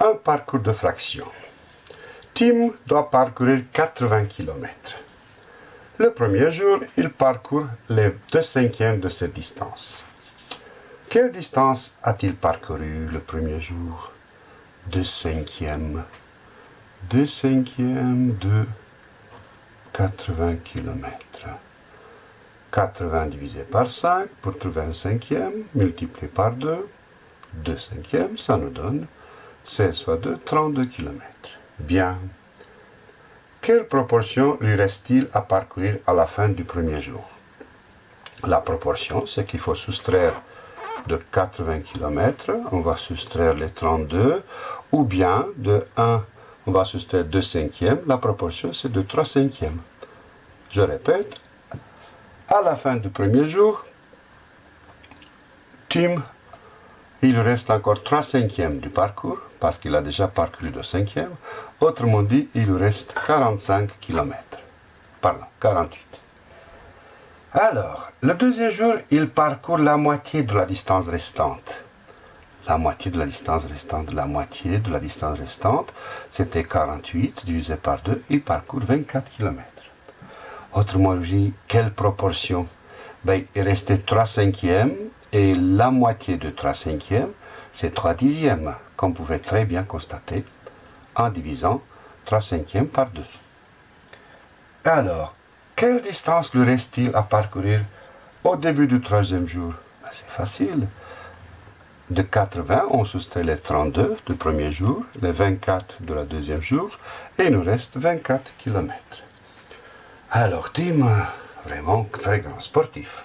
Un parcours de fraction. Tim doit parcourir 80 km. Le premier jour, il parcourt les deux cinquièmes de cette distance. Quelle distance a-t-il parcouru le premier jour? Deux cinquièmes. Deux cinquièmes de 80 km. 80 divisé par 5 pour trouver un cinquième, multiplié par 2, 2 cinquièmes, ça nous donne 16 fois 2, 32 km. Bien. Quelle proportion lui reste-t-il à parcourir à la fin du premier jour? La proportion, c'est qu'il faut soustraire de 80 km, on va soustraire les 32, ou bien de 1, on va soustraire 2 cinquièmes, la proportion c'est de 3 cinquièmes. Je répète, à la fin du premier jour, Tim, il reste encore 3 cinquièmes du parcours, parce qu'il a déjà parcouru le cinquième. Autrement dit, il reste 45 km. Pardon, 48. Alors, le deuxième jour, il parcourt la moitié de la distance restante. La moitié de la distance restante, la moitié de la distance restante, c'était 48 divisé par 2, il parcourt 24 km. Autrement dit, quelle proportion? Ben, Il restait 3 cinquièmes et la moitié de 3 cinquièmes, c'est 3 dixièmes, comme vous pouvez très bien constater en divisant 3 cinquièmes par 2. Alors, quelle distance lui reste-t-il à parcourir au début du troisième jour? Ben, C'est facile. De 80, on soustrait les 32 du premier jour, les 24 de la deuxième jour, et il nous reste 24 km. Alors, Tim, vraiment très grand sportif.